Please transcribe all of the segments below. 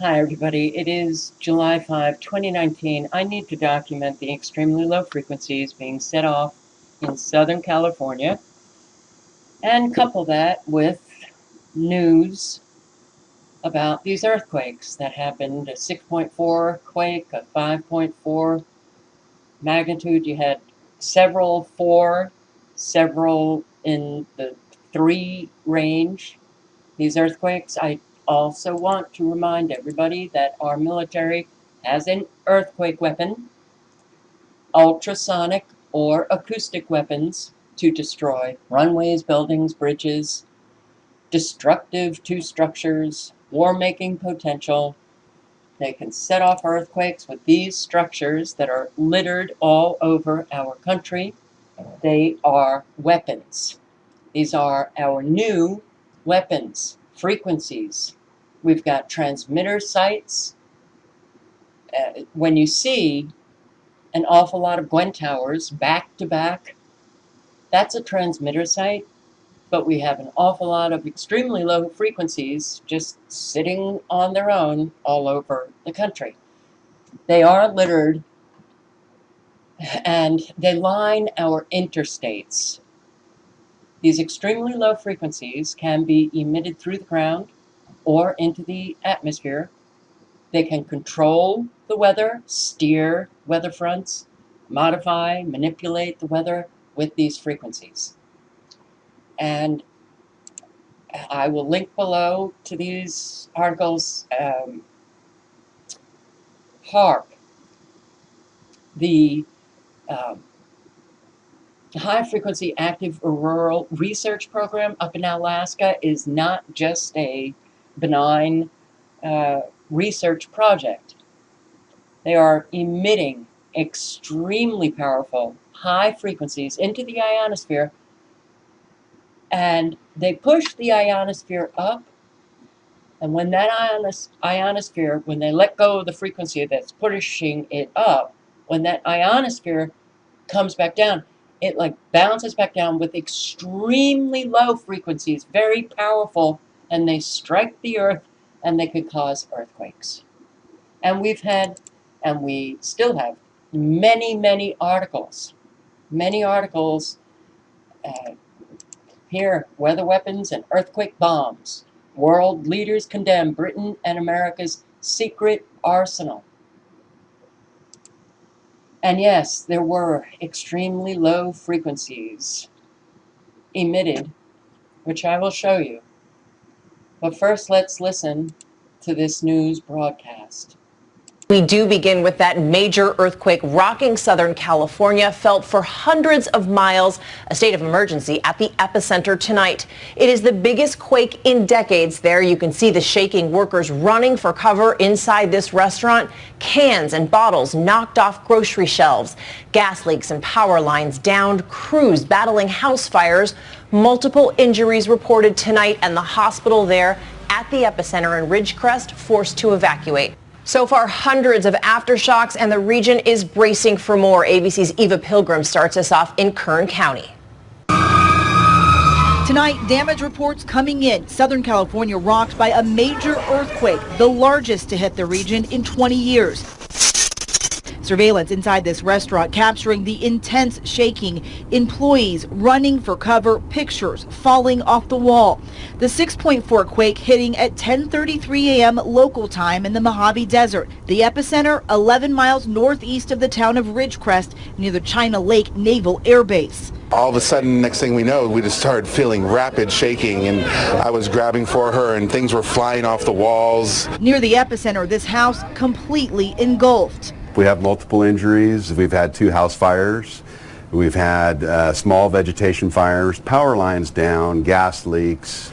Hi, everybody. It is July 5, 2019. I need to document the extremely low frequencies being set off in Southern California and couple that with news about these earthquakes that happened a 6.4 quake, a 5.4 magnitude. You had several four, several in the three range. These earthquakes, I also want to remind everybody that our military has an earthquake weapon, ultrasonic or acoustic weapons to destroy runways, buildings, bridges, destructive to structures, war-making potential. They can set off earthquakes with these structures that are littered all over our country. They are weapons. These are our new weapons frequencies. We've got transmitter sites. Uh, when you see an awful lot of Gwen towers back to back, that's a transmitter site, but we have an awful lot of extremely low frequencies just sitting on their own all over the country. They are littered and they line our interstates these extremely low frequencies can be emitted through the ground or into the atmosphere. They can control the weather, steer weather fronts, modify, manipulate the weather with these frequencies. And I will link below to these articles. Um, HAARP, the um, The high Frequency Active Auroral Research Program up in Alaska is not just a benign uh, research project. They are emitting extremely powerful high frequencies into the ionosphere and they push the ionosphere up and when that ionos ionosphere, when they let go of the frequency that's pushing it up, when that ionosphere comes back down, it like bounces back down with extremely low frequencies, very powerful, and they strike the earth and they could cause earthquakes. And we've had, and we still have, many, many articles, many articles uh, here, weather weapons and earthquake bombs. World leaders condemn Britain and America's secret arsenal. And yes, there were extremely low frequencies emitted, which I will show you. But first, let's listen to this news broadcast. We do begin with that major earthquake rocking Southern California, felt for hundreds of miles, a state of emergency at the epicenter tonight. It is the biggest quake in decades there. You can see the shaking workers running for cover inside this restaurant. Cans and bottles knocked off grocery shelves. Gas leaks and power lines downed. Crews battling house fires. Multiple injuries reported tonight and the hospital there at the epicenter in Ridgecrest forced to evacuate. So far, hundreds of aftershocks, and the region is bracing for more. ABC's Eva Pilgrim starts us off in Kern County. Tonight, damage reports coming in. Southern California rocked by a major earthquake, the largest to hit the region in 20 years. Surveillance inside this restaurant capturing the intense shaking, employees running for cover, pictures falling off the wall. The 6.4 quake hitting at 10:33 a.m. local time in the Mojave Desert. The epicenter 11 miles northeast of the town of Ridgecrest near the China Lake Naval Air Base all of a sudden, next thing we know, we just started feeling rapid shaking, and I was grabbing for her, and things were flying off the walls. Near the epicenter, this house completely engulfed. We have multiple injuries. We've had two house fires. We've had uh, small vegetation fires, power lines down, gas leaks.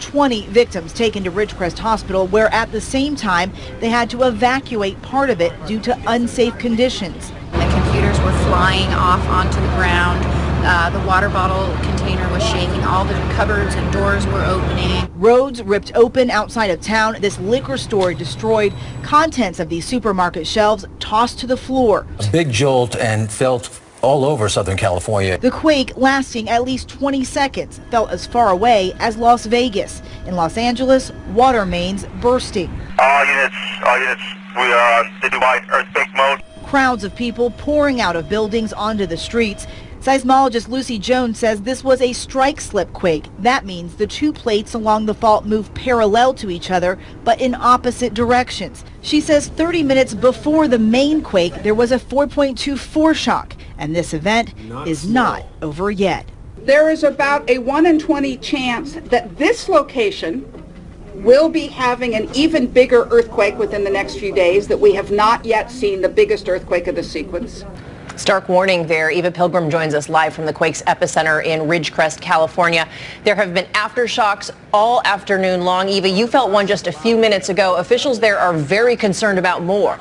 20 victims taken to Ridgecrest Hospital, where at the same time they had to evacuate part of it due to unsafe conditions. The computers were flying off onto the ground. Uh, the water bottle container was shaking. All the cupboards and doors were opening. Roads ripped open outside of town. This liquor store destroyed. Contents of these supermarket shelves tossed to the floor. A big jolt and felt all over Southern California. The quake, lasting at least 20 seconds, felt as far away as Las Vegas. In Los Angeles, water mains bursting. All units, all units, we are on citywide earthquake mode. Crowds of people pouring out of buildings onto the streets. Seismologist Lucy Jones says this was a strike slip quake. That means the two plates along the fault move parallel to each other, but in opposite directions. She says 30 minutes before the main quake, there was a 4.2 foreshock, and this event is not over yet. There is about a 1 in 20 chance that this location will be having an even bigger earthquake within the next few days, that we have not yet seen the biggest earthquake of the sequence. Stark warning there. Eva Pilgrim joins us live from the quake's epicenter in Ridgecrest, California. There have been aftershocks all afternoon long. Eva, you felt one just a few minutes ago. Officials there are very concerned about more.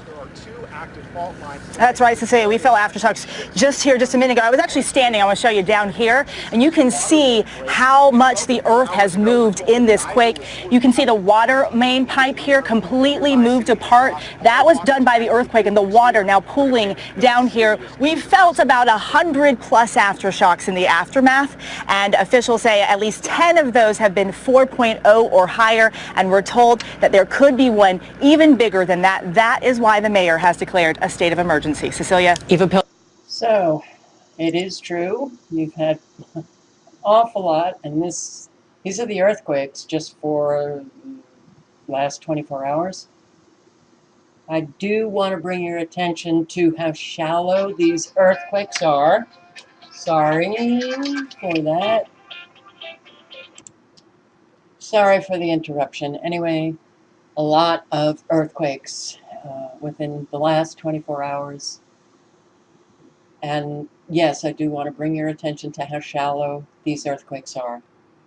That's right, Cecilia. We felt aftershocks just here just a minute ago. I was actually standing, I want to show you down here, and you can see how much the earth has moved in this quake. You can see the water main pipe here completely moved apart. That was done by the earthquake and the water now pooling down here. We've felt about 100 plus aftershocks in the aftermath, and officials say at least 10 of those have been 4.0 or higher, and we're told that there could be one even bigger than that. That is why the mayor has declared a state of emergency. Cecilia? Eva Pil- So, it is true. You've had an awful lot, and this these are the earthquakes just for last 24 hours. I do want to bring your attention to how shallow these earthquakes are. Sorry for that. Sorry for the interruption. Anyway, a lot of earthquakes uh, within the last 24 hours. And yes, I do want to bring your attention to how shallow these earthquakes are.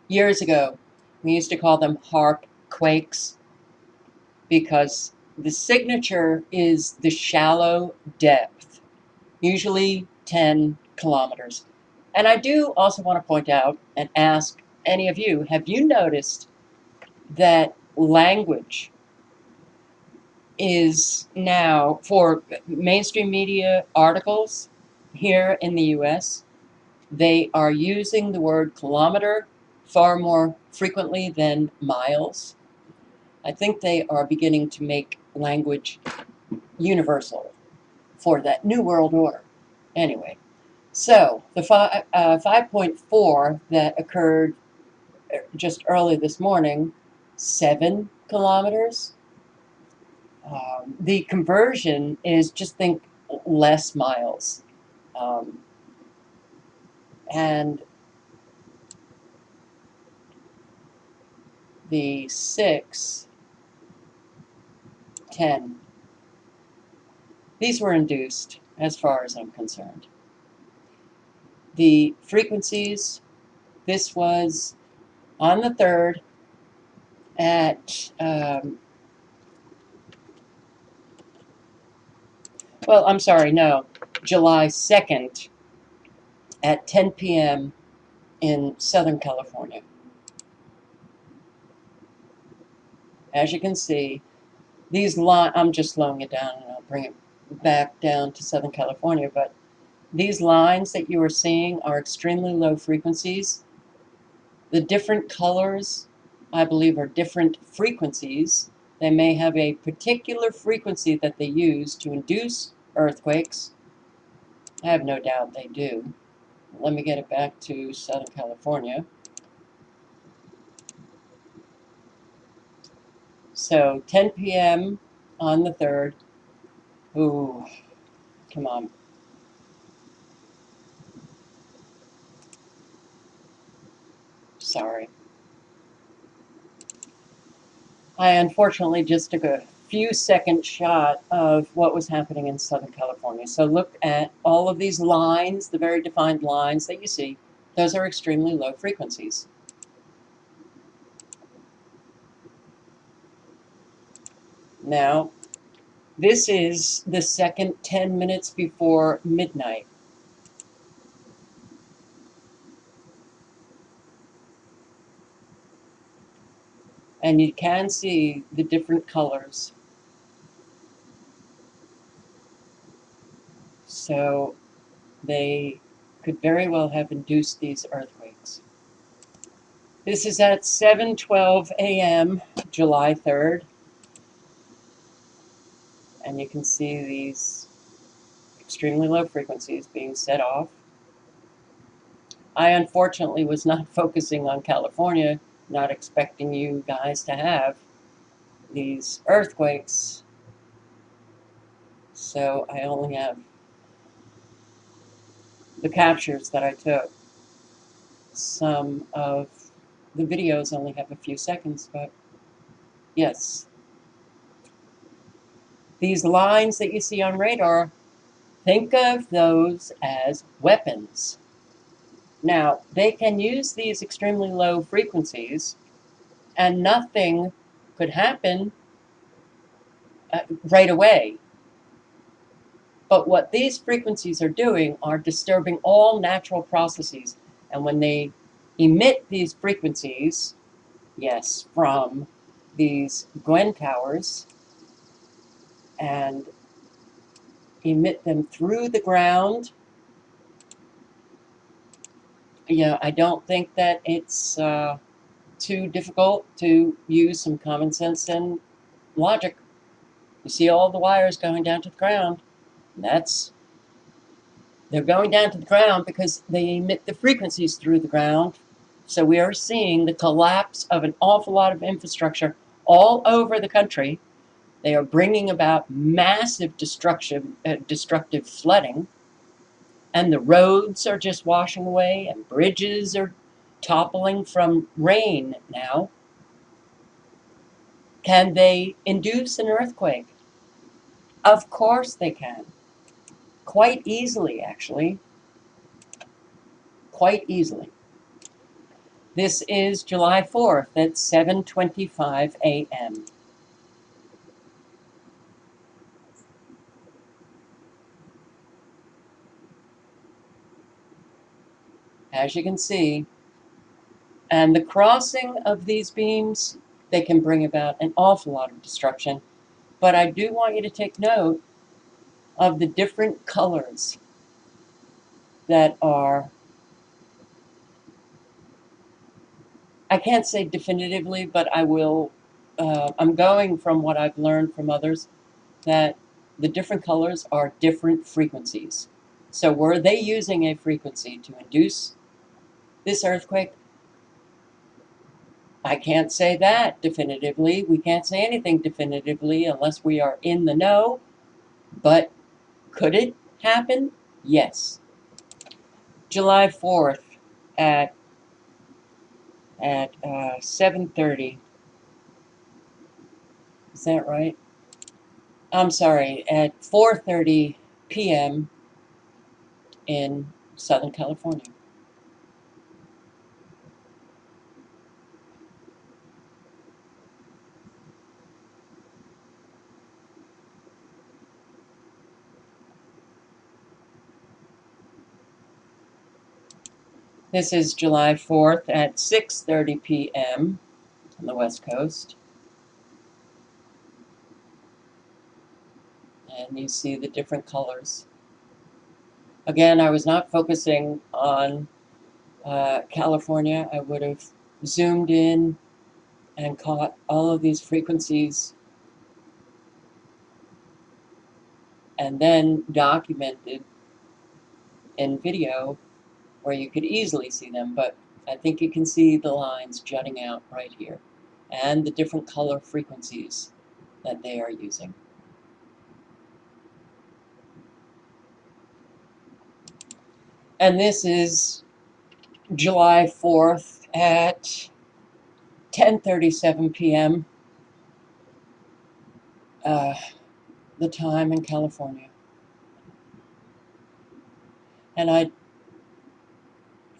Years ago, we used to call them HAARP quakes because the signature is the shallow depth, usually 10 kilometers. And I do also want to point out and ask any of you, have you noticed that language is now for mainstream media articles here in the US, they are using the word kilometer far more frequently than miles. I think they are beginning to make language universal for that new world order. Anyway, so the fi uh, 5.4 that occurred uh, just early this morning, seven kilometers. Um, the conversion is just think less miles. Um, and the 6, 10, these were induced as far as I'm concerned. The frequencies, this was on the 3rd at, um, well, I'm sorry, no, July 2nd at 10 p.m. in Southern California. As you can see, these line I'm just slowing it down and I'll bring it back down to Southern California, but these lines that you are seeing are extremely low frequencies. The different colors, I believe, are different frequencies. They may have a particular frequency that they use to induce earthquakes. I have no doubt they do. Let me get it back to Southern California. So 10 p.m. on the 3rd. Ooh, come on. Sorry. I unfortunately just took a few second shot of what was happening in Southern California. So look at all of these lines, the very defined lines that you see. Those are extremely low frequencies. Now, this is the second 10 minutes before midnight. And you can see the different colors. So they could very well have induced these earthquakes. This is at 7:12 a.m. July 3rd. And you can see these extremely low frequencies being set off. I unfortunately was not focusing on California, not expecting you guys to have these earthquakes. So I only have the captures that I took. Some of the videos only have a few seconds, but yes. These lines that you see on radar, think of those as weapons. Now, they can use these extremely low frequencies and nothing could happen uh, right away. But what these frequencies are doing are disturbing all natural processes. And when they emit these frequencies, yes, from these Gwen towers, and emit them through the ground. yeah, I don't think that it's uh, too difficult to use some common sense and logic. You see all the wires going down to the ground. That's they're going down to the ground because they emit the frequencies through the ground. So we are seeing the collapse of an awful lot of infrastructure all over the country. They are bringing about massive destruction, uh, destructive flooding. And the roads are just washing away and bridges are toppling from rain now. Can they induce an earthquake? Of course they can. Quite easily, actually. Quite easily. This is July 4th at 7.25 a.m. As you can see, and the crossing of these beams, they can bring about an awful lot of destruction. But I do want you to take note of the different colors that are, I can't say definitively, but I will, uh, I'm going from what I've learned from others, that the different colors are different frequencies. So were they using a frequency to induce this earthquake? I can't say that definitively. We can't say anything definitively unless we are in the know. But could it happen? Yes. July 4th at at uh, 7.30. Is that right? I'm sorry, at 4.30 p.m. in Southern California. This is July 4th at 6.30 p.m. on the West Coast. And you see the different colors. Again, I was not focusing on uh, California. I would have zoomed in and caught all of these frequencies and then documented in video where you could easily see them, but I think you can see the lines jutting out right here and the different color frequencies that they are using. And this is July 4th at 10.37 p.m. Uh, the time in California. And I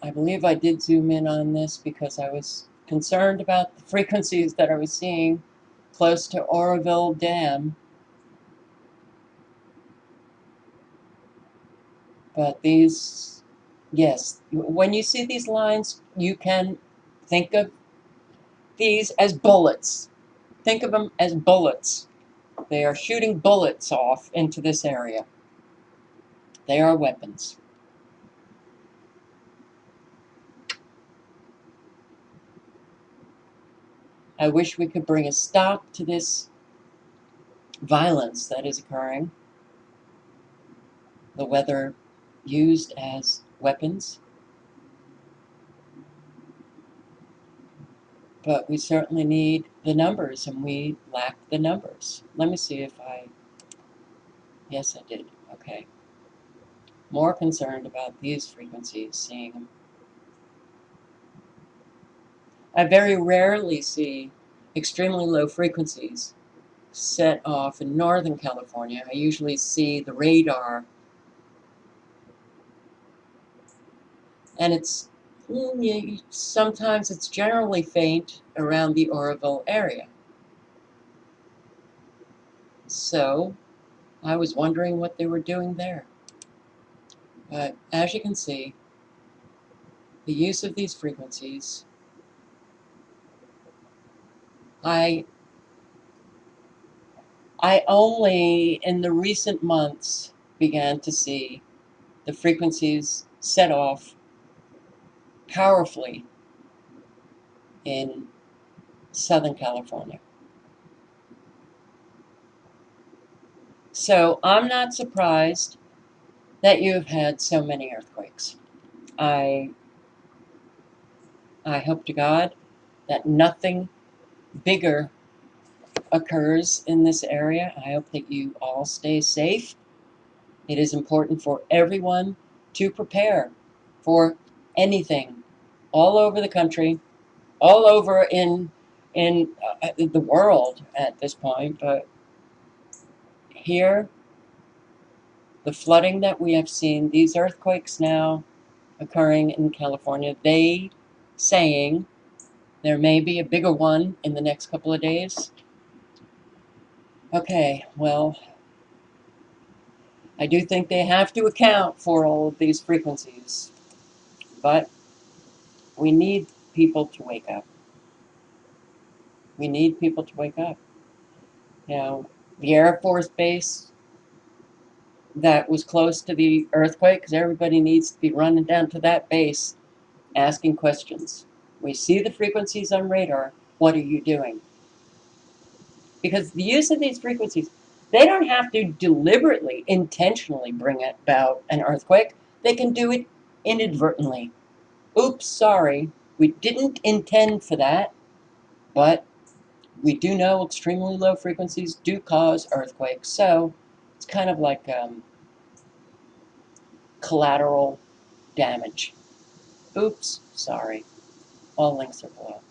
I believe I did zoom in on this because I was concerned about the frequencies that I was seeing close to Oroville Dam. But these, yes, when you see these lines, you can think of these as bullets. Think of them as bullets. They are shooting bullets off into this area. They are weapons. I wish we could bring a stop to this violence that is occurring. The weather used as weapons. But we certainly need the numbers, and we lack the numbers. Let me see if I. Yes, I did. Okay. More concerned about these frequencies, seeing them. I very rarely see extremely low frequencies set off in Northern California. I usually see the radar and it's mm, sometimes it's generally faint around the Oroville area. So I was wondering what they were doing there. But as you can see, the use of these frequencies, I I only in the recent months began to see the frequencies set off powerfully in Southern California. So I'm not surprised that you have had so many earthquakes. I I hope to God that nothing bigger occurs in this area. I hope that you all stay safe. It is important for everyone to prepare for anything all over the country, all over in in uh, the world at this point, but here the flooding that we have seen, these earthquakes now occurring in California, they saying there may be a bigger one in the next couple of days. Okay, well, I do think they have to account for all of these frequencies, but we need people to wake up. We need people to wake up. You know, the Air Force Base that was close to the earthquake, because everybody needs to be running down to that base asking questions. We see the frequencies on radar. What are you doing? Because the use of these frequencies, they don't have to deliberately, intentionally bring about an earthquake. They can do it inadvertently. Oops, sorry. We didn't intend for that, but we do know extremely low frequencies do cause earthquakes. So it's kind of like um, collateral damage. Oops, sorry. All links are below.